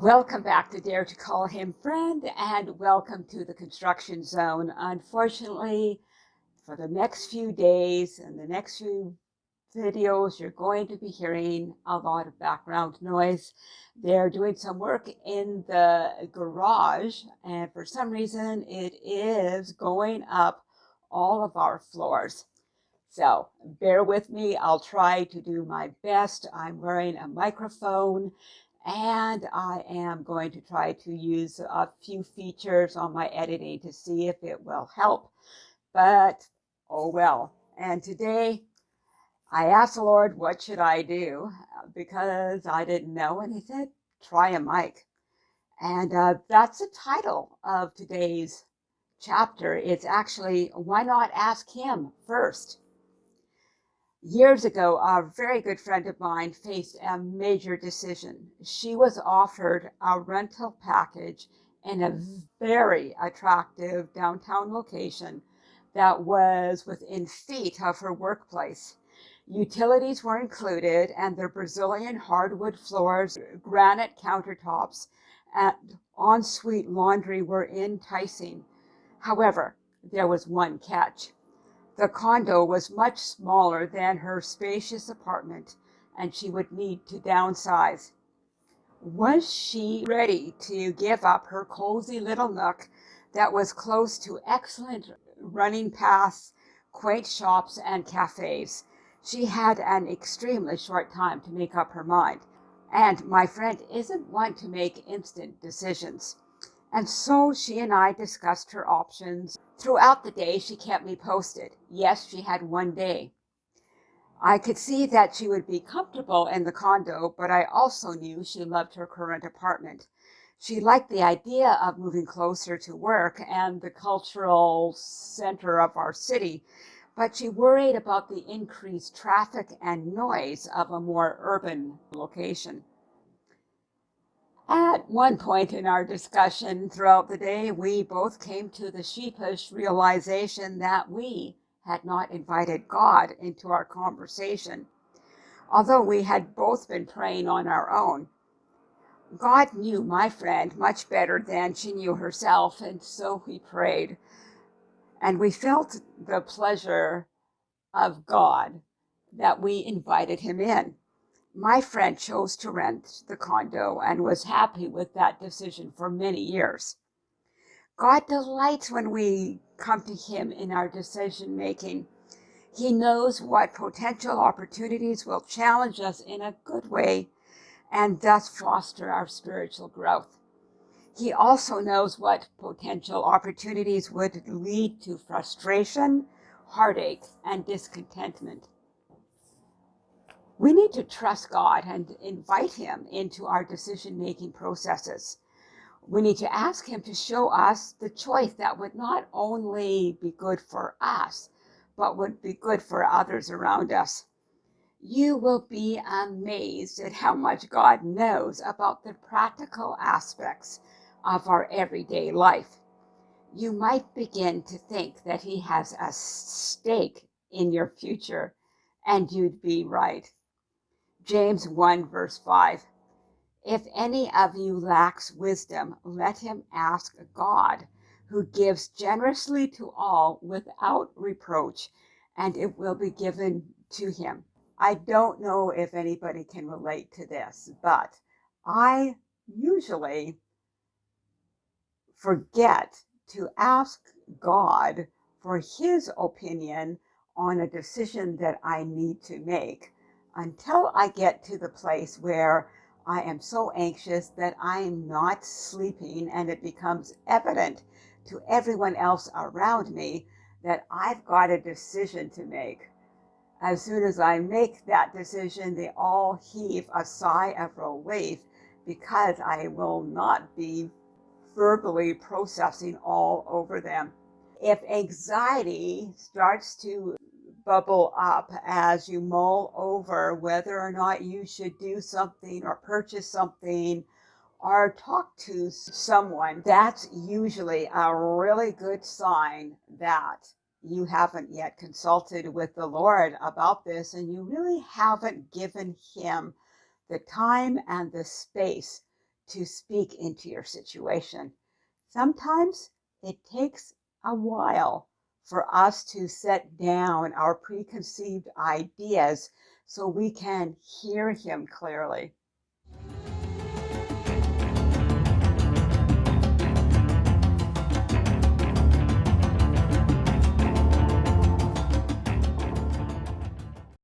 Welcome back to Dare to Call Him Friend and welcome to the construction zone. Unfortunately, for the next few days and the next few videos, you're going to be hearing a lot of background noise. They're doing some work in the garage and for some reason it is going up all of our floors. So bear with me. I'll try to do my best. I'm wearing a microphone and I am going to try to use a few features on my editing to see if it will help. But, oh well. And today, I asked the Lord, what should I do? Because I didn't know. And he said, try a mic. And uh, that's the title of today's chapter. It's actually, why not ask him first? Years ago, a very good friend of mine faced a major decision. She was offered a rental package in a very attractive downtown location that was within feet of her workplace. Utilities were included and the Brazilian hardwood floors, granite countertops, and ensuite laundry were enticing. However, there was one catch. The condo was much smaller than her spacious apartment, and she would need to downsize. Was she ready to give up her cozy little nook that was close to excellent running paths, quaint shops, and cafes? She had an extremely short time to make up her mind. And my friend isn't one to make instant decisions. And so she and I discussed her options. Throughout the day, she kept me posted. Yes, she had one day. I could see that she would be comfortable in the condo, but I also knew she loved her current apartment. She liked the idea of moving closer to work and the cultural center of our city, but she worried about the increased traffic and noise of a more urban location. At one point in our discussion throughout the day, we both came to the sheepish realization that we had not invited God into our conversation, although we had both been praying on our own. God knew my friend much better than she knew herself, and so we prayed. And we felt the pleasure of God that we invited him in. My friend chose to rent the condo and was happy with that decision for many years. God delights when we come to him in our decision making. He knows what potential opportunities will challenge us in a good way and thus foster our spiritual growth. He also knows what potential opportunities would lead to frustration, heartache, and discontentment. We need to trust God and invite him into our decision-making processes. We need to ask him to show us the choice that would not only be good for us, but would be good for others around us. You will be amazed at how much God knows about the practical aspects of our everyday life. You might begin to think that he has a stake in your future, and you'd be right. James 1 verse 5. If any of you lacks wisdom, let him ask God, who gives generously to all without reproach, and it will be given to him. I don't know if anybody can relate to this, but I usually forget to ask God for his opinion on a decision that I need to make until I get to the place where I am so anxious that I am not sleeping and it becomes evident to everyone else around me that I've got a decision to make. As soon as I make that decision, they all heave a sigh of relief because I will not be verbally processing all over them. If anxiety starts to bubble up as you mull over whether or not you should do something or purchase something or talk to someone, that's usually a really good sign that you haven't yet consulted with the Lord about this and you really haven't given Him the time and the space to speak into your situation. Sometimes it takes a while for us to set down our preconceived ideas so we can hear Him clearly.